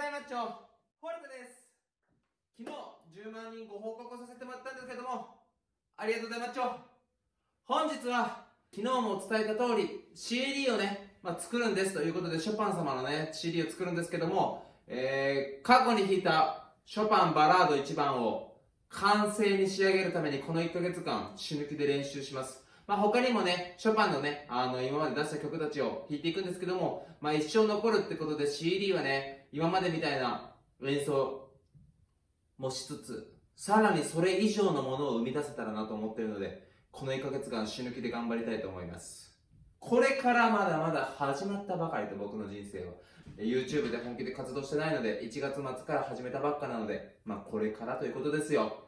ざいマッチョホルトです。昨日10万人ご報告させてもらったんですけどもありがとうございますマッチョ本日は昨日もお伝えた通り CD をね、まあ、作るんですということでショパン様のね CD を作るんですけども、えー、過去に弾いたショパンバラード1番を完成に仕上げるためにこの1ヶ月間死ぬ気で練習します。まあ、他にもね、ショパンのね、あの、今まで出した曲たちを弾いていくんですけども、まあ、一生残るってことで CD はね、今までみたいな演奏もしつつ、さらにそれ以上のものを生み出せたらなと思ってるので、この1ヶ月間死ぬ気で頑張りたいと思います。これからまだまだ始まったばかりと僕の人生は。YouTube で本気で活動してないので、1月末から始めたばっかなので、まあこれからということですよ。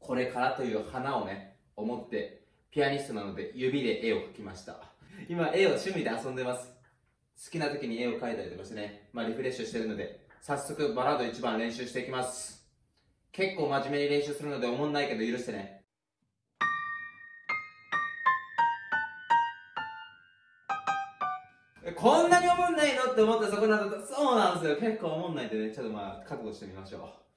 これからという花をね、思ってピアニストなので指で絵を描きました。今絵を趣味で遊んでます。好きな時に絵を描いたりとかしてね、まあリフレッシュしてるので、早速バラード1番練習していきます。結構真面目に練習するのでおもんないけど許してね。こんなにおもんないのって思ったそこなんだと、そうなんですよ。結構おもんないんでね、ちょっとまあ覚悟してみましょう。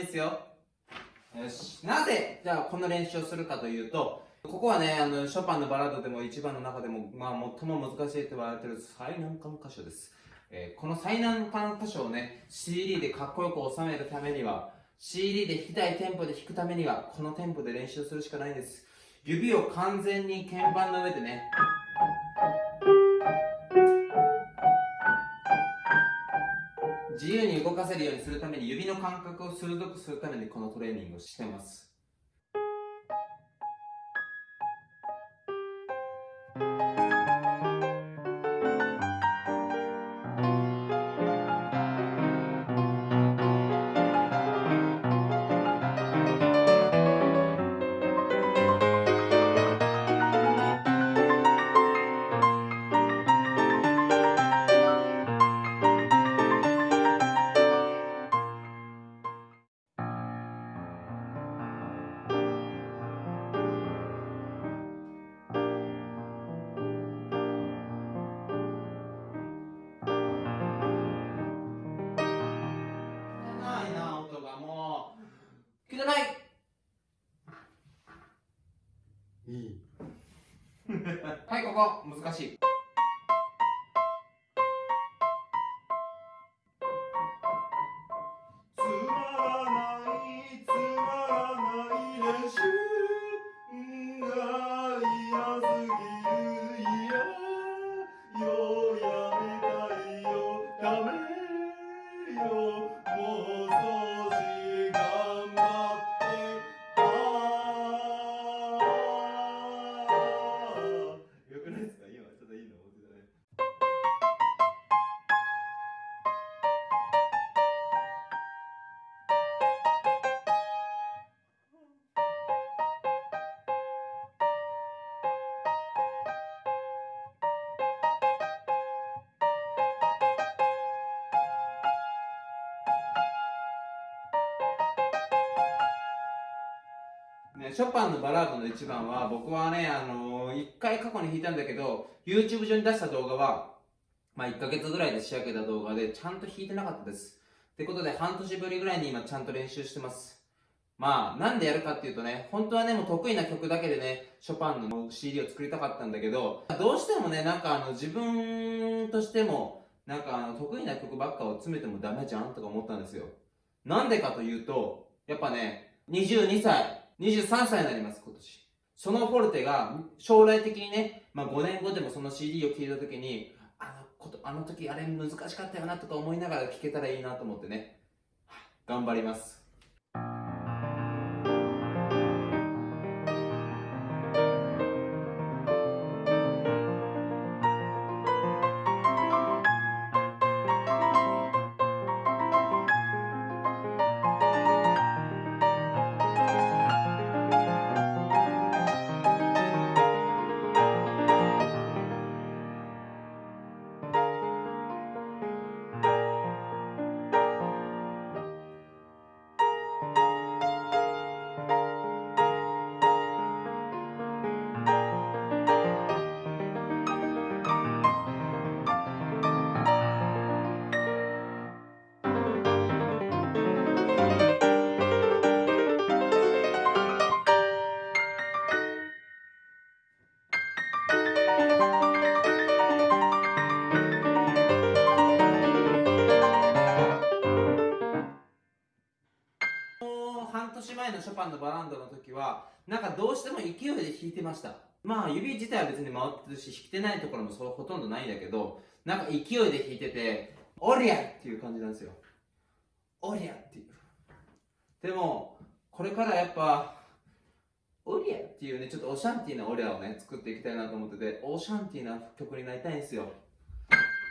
ですよ。よし。なぜ、じゃあこの練習をするかというと、ここはね、あの、ショパンのバラードでも一番の中でも、まあ、最も難しいと言われてる最難関箇所です。えー、この最難関箇所をね、CD でかっこよく収めるためには、CD で弾きたいテンポで弾くためには、このテンポで練習するしかないんです。指を完全に鍵盤の上でね、自由に動かせるようにするために指の感覚を鋭くするためにこのトレーニングをしてます。難しい。ショパンのバラードの一番は僕はねあの一回過去に弾いたんだけど YouTube 上に出した動画はまあ1ヶ月ぐらいで仕上げた動画でちゃんと弾いてなかったです。ってことで半年ぶりぐらいに今ちゃんと練習してます。まあなんでやるかっていうとね本当はねもう得意な曲だけでねショパンの CD を作りたかったんだけどどうしてもねなんかあの自分としてもなんかあの得意な曲ばっかを詰めてもダメじゃんとか思ったんですよ。なんでかというとやっぱね22歳23歳になります今年。そのフォルテが将来的にね、まあ、5年後でもその CD を聴いた時にあのことあの時あれ難しかったよなとか思いながら聴けたらいいなと思ってね。頑張ります。前のショパンのバランドの時はなんかどうしても勢いで弾いてました。まあ指自体は別に回ってるし弾けてないところもそうほとんどないんだけどなんか勢いで弾いてておりゃっていう感じなんですよ。おりゃっていう。でもこれからやっぱオリアっていうねちょっとオシャンティーなオリアをね作っていきたいなと思っててオシャンティーな曲になりたいんですよ。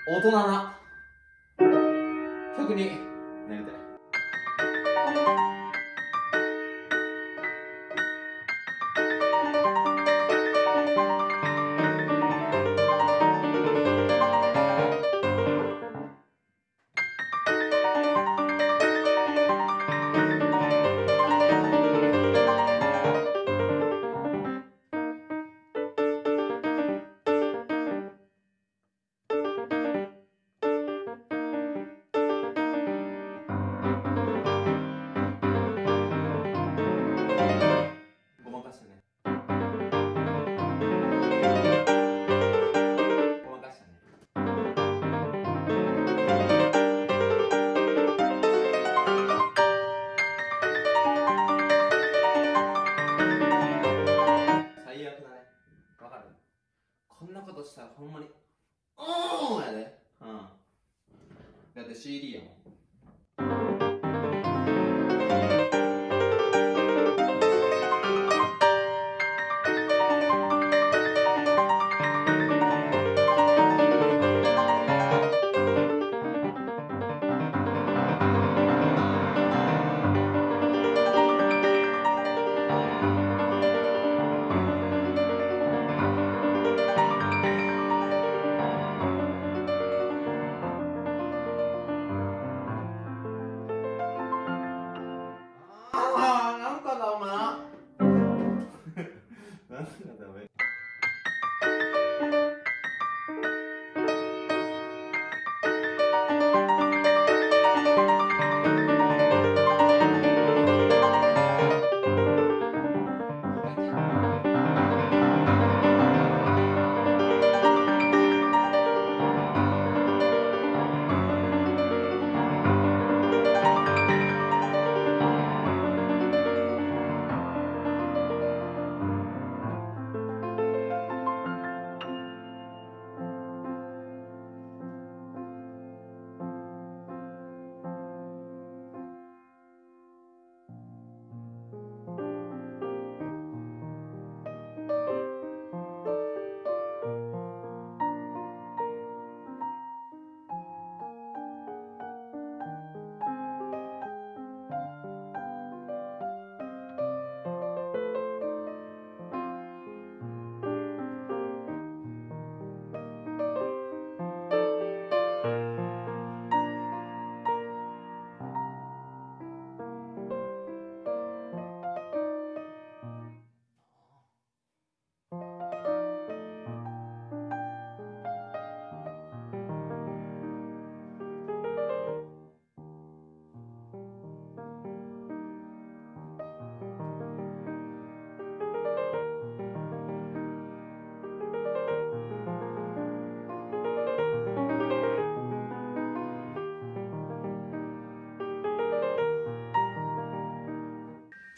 大人な曲になりたい。こんなことしたらほんまにおーやで。うん。だって CD やもん。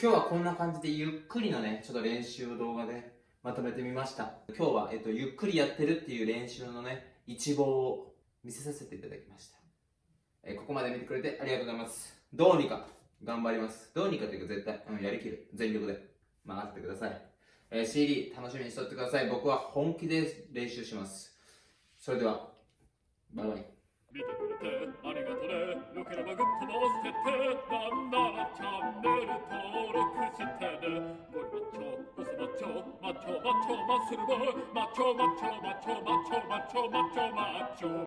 今日はこんな感じでゆっくりのねちょっと練習を動画でまとめてみました。今日は、えっと、ゆっくりやってるっていう練習のね一望を見せさせていただきました、えここまで見てくれてありがとうございます。どうにか頑張ります。どうにかというか絶対、うん、やりきる全力で任せてください、えー CD 楽しみにしとってください。僕は本気で練習します。それではバイバイ。見てくれてありがとねよければグッドも押しててなんならチャンネル登録してねゴリマッチョボスマッチョマッチョマッチョマッスルボーイマッチョマッチョマッチョマッチョマッチョマッチョマッチョ